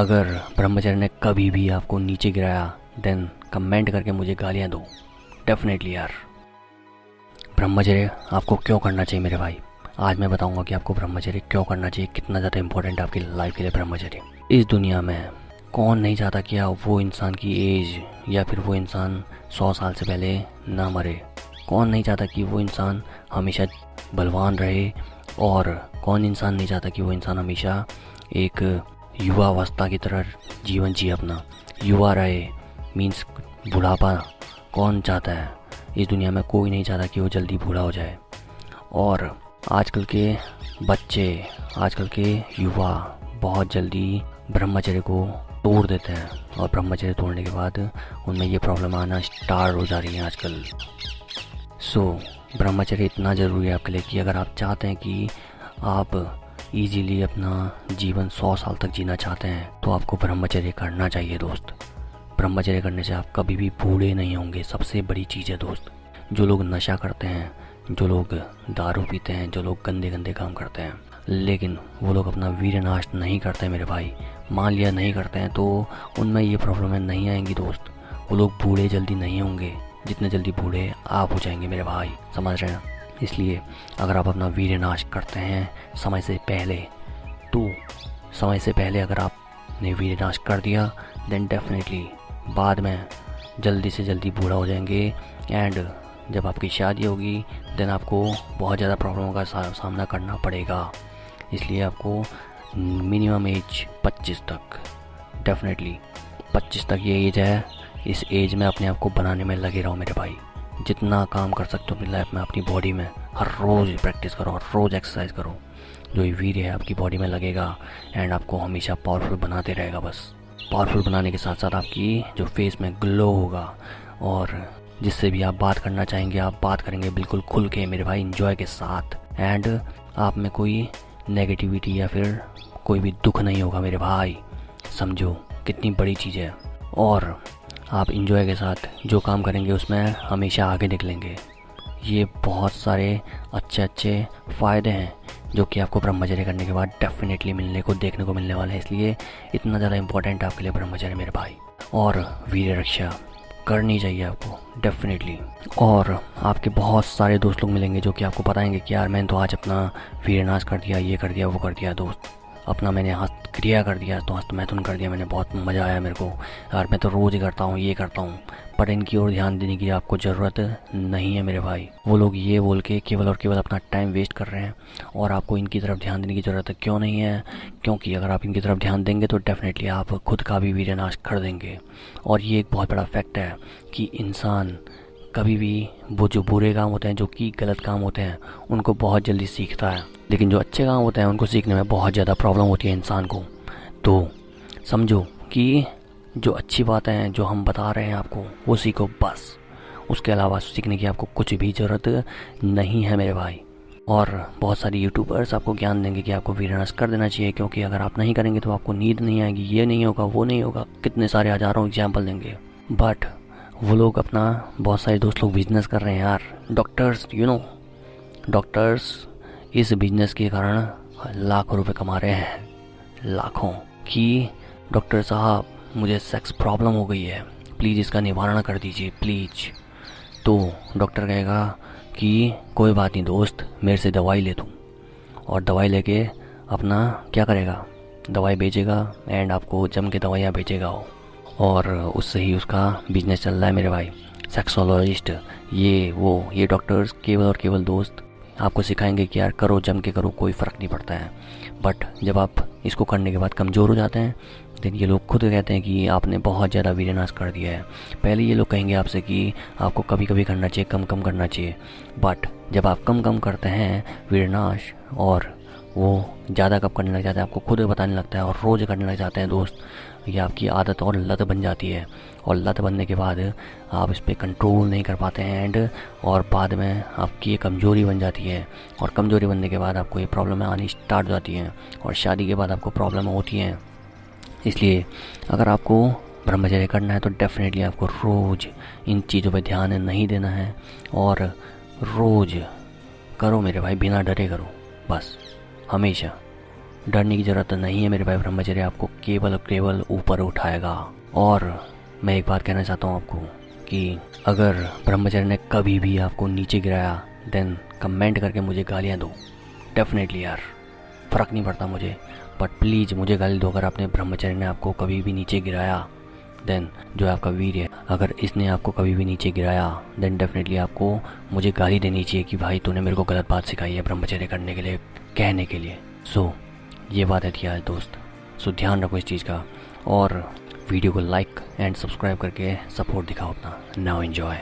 अगर ब्रह्मचर्य ने कभी भी आपको नीचे गिराया देन कमेंट करके मुझे गालियाँ दो। डेफिनेटली यार। ब्रह्मचर्य आपको क्यों करना चाहिए मेरे भाई? आज मैं बताऊँगा कि आपको ब्रह्मचर्य क्यों करना चाहिए, कितना ज़्यादा इंपॉर्टेंट आपकी लाइफ के लिए ब्रह्मचर्य। इस दुनिया में कौन नहीं चाहता कि आप वो इंसान की एज या फिर वो इंसान सौ साल से पहले ना मरे। कौन नहीं चाहता कि वो इंसान हमेशा बलवान रहे और कौन इंसान नहीं चाहता कि वो इंसान हमेशा एक युवा अवस्था की तरह जीवन जिए अपना। युवा रहे मीन्स बुढ़ापा कौन चाहता है? इस दुनिया में कोई नहीं चाहता कि वो जल्दी बूढ़ा हो जाए। और आजकल के बच्चे आजकल के युवा बहुत जल्दी ब्रह्मचर्य को तोड़ देते हैं। और ब्रह्मचर्य तोड़ने के बाद उनमें ये प्रॉब्लम आना स्टार्ट हो जा रही है आजकल। सो so, ब्रह्मचर्य इतना ज़रूरी है आपके लिए कि अगर आप चाहते हैं कि आप इजीली अपना जीवन सौ साल तक जीना चाहते हैं तो आपको ब्रह्मचर्य करना चाहिए दोस्त। ब्रह्मचर्य करने से आप कभी भी बूढ़े नहीं होंगे। सबसे बड़ी चीज़ है दोस्त, जो लोग नशा करते हैं, जो लोग दारू पीते हैं, जो लोग गंदे गंदे काम करते हैं। लेकिन वो लोग अपना वीर नाश नहीं करते मेरे भाई। मान लिया नहीं करते हैं तो उनमें ये प्रॉब्लमें नहीं आएँगी दोस्त। वो लोग बूढ़े जल्दी नहीं होंगे। जितने जल्दी बूढ़े आप हो जाएँगे मेरे भाई। समझ रहे हैं? इसलिए अगर आप अपना वीर नाश करते हैं समय से पहले तो समय से पहले अगर आपने वीर नाश कर दिया देन डेफिनेटली बाद में जल्दी से जल्दी बूढ़ा हो जाएँगे एंड जब आपकी शादी होगी देन आपको बहुत ज़्यादा प्रॉब्लमों का सामना करना पड़ेगा। इसलिए आपको मिनिमम एज 25 तक डेफिनेटली 25 तक ये एज है। इस एज में अपने आप को बनाने में लगे रहो मेरे भाई। जितना काम कर सकते हो अपनी लाइफ में, अपनी बॉडी में, हर रोज़ प्रैक्टिस करो, हर रोज़ एक्सरसाइज करो। जो ये वीर है आपकी बॉडी में लगेगा एंड आपको हमेशा पावरफुल बनाते रहेगा बस। पावरफुल बनाने के साथ साथ आपकी जो फेस में ग्लो होगा और जिससे भी आप बात करना चाहेंगे, आप बात करेंगे बिल्कुल खुल के मेरे भाई इन्जॉय के साथ। एंड आप में कोई नेगेटिविटी या फिर कोई भी दुख नहीं होगा मेरे भाई। समझो कितनी बड़ी चीज़ है। और आप इंजॉय के साथ जो काम करेंगे उसमें हमेशा आगे निकलेंगे। ये बहुत सारे अच्छे अच्छे फ़ायदे हैं जो कि आपको ब्रह्मचर्य करने के बाद डेफिनेटली मिलने को, देखने को मिलने वाला है। इसलिए इतना ज़्यादा इंपॉर्टेंट आपके लिए ब्रह्मचर्य मेरे भाई। और वीर रक्षा करनी चाहिए आपको डेफिनेटली और आपके बहुत सारे दोस्त लोग मिलेंगे जो कि आपको बताएँगे कि यार, मैंने तो आज अपना वीर नाश कर दिया, ये कर दिया, वो कर दिया, दोस्त। अपना मैंने हस्त क्रिया कर दिया तो हस्त मैथुन कर दिया मैंने, बहुत मज़ा आया मेरे को। यार, मैं तो रोज़ ही करता हूँ, ये करता हूँ, पर इनकी ओर ध्यान देने की आपको ज़रूरत नहीं है मेरे भाई। वो लोग ये बोल के केवल और केवल अपना टाइम वेस्ट कर रहे हैं, और आपको इनकी तरफ़ ध्यान देने की ज़रूरत क्यों नहीं है? क्योंकि अगर आप इनकी तरफ़ ध्यान देंगे तो डेफिनेटली आप खुद का भी वीरनाश कर देंगे। और ये एक बहुत बड़ा फैक्ट है कि इंसान कभी भी वो जो बुरे काम होते हैं, जो कि गलत काम होते हैं, उनको बहुत जल्दी सीखता है। लेकिन जो अच्छे काम होते हैं, उनको सीखने में बहुत ज़्यादा प्रॉब्लम होती है इंसान को। तो समझो कि जो अच्छी बातें हैं, जो हम बता रहे हैं आपको, वो सीखो बस। उसके अलावा सीखने की आपको कुछ भी ज़रूरत नहीं है मेरे भाई। और बहुत सारे यूट्यूबर्स आपको ज्ञान देंगे कि आपको वीरनस कर देना चाहिए, क्योंकि अगर आप नहीं करेंगे तो आपको नींद नहीं आएगी, ये नहीं होगा, वो नहीं होगा, कितने सारे हज़ारों एग्ज़ाम्पल देंगे। बट वो लोग अपना बहुत सारे दोस्त लोग बिज़नेस कर रहे हैं यार। डॉक्टर्स यू नो डॉक्टर्स इस बिज़नेस के कारण लाखों रुपए कमा रहे हैं। लाखों कि डॉक्टर साहब, मुझे सेक्स प्रॉब्लम हो गई है। प्लीज़ इसका निवारण कर दीजिए प्लीज़ तो डॉक्टर कहेगा कि, कोई बात नहीं दोस्त, मेरे से दवाई ले तू। और दवाई लेके अपना क्या करेगा? दवाई बेचेगा एंड आपको जम के दवाइयाँ बेचेगा वो। और उससे ही उसका बिज़नेस चल रहा है मेरे भाई। सेक्सोलॉजिस्ट ये, वो, ये डॉक्टर्स केवल और केवल दोस्त आपको सिखाएँगे कि यार करो, जम के करो, कोई फ़र्क नहीं पड़ता है। बट जब आप इसको करने के बाद कमज़ोर हो जाते हैं देन ये लोग खुद कहते हैं कि आपने बहुत ज़्यादा वीरनाश कर दिया है। पहले ये लोग कहेंगे आपसे कि आपको कभी कभी करना चाहिए कम कम करना चाहिए। बट जब आप कम कम करते हैं वीरनाश और वो ज़्यादा कब करने लग जाते हैं, आपको खुद बताने लगता है और रोज़ करने लग जाते हैं दोस्त ये आपकी आदत और लत बन जाती है। और लत बनने के बाद आप इस पर कंट्रोल नहीं कर पाते हैं एंड और बाद में आपकी ये कमज़ोरी बन जाती है। और कमज़ोरी बनने के बाद आपको ये प्रॉब्लम आनी स्टार्ट हो जाती हैं। और शादी के बाद आपको प्रॉब्लम होती हैं। इसलिए अगर आपको ब्रह्मचर्य करना है तो डेफिनेटली आपको रोज़ इन चीज़ों पर ध्यान नहीं देना है। और रोज़ करो मेरे भाई, बिना डरे करो। बस, हमेशा। डरने की ज़रूरत नहीं है मेरे भाई ब्रह्मचर्य आपको केवल और केवल ऊपर उठाएगा। और मैं एक बात कहना चाहता हूँ आपको कि अगर ब्रह्मचर्य ने कभी भी आपको नीचे गिराया देन कमेंट करके मुझे गालियाँ दो। डेफिनेटली यार फ़र्क नहीं पड़ता मुझे। बट प्लीज़ मुझे गाली दो अगर आपने ब्रह्मचर्य ने आपको कभी भी नीचे गिराया देन जो आपका वीर है अगर इसने आपको कभी भी नीचे गिराया देन डेफिनेटली आपको मुझे गाली देनी चाहिए कि भाई तूने मेरे को गलत बात सिखाई है ब्रह्मचर्य करने के लिए कहने के लिए। सो so, ये बात है यार दोस्त। सो ध्यान रखो इस चीज़ का और वीडियो को लाइक एंड सब्सक्राइब करके सपोर्ट दिखाओ अपना। Now enjoy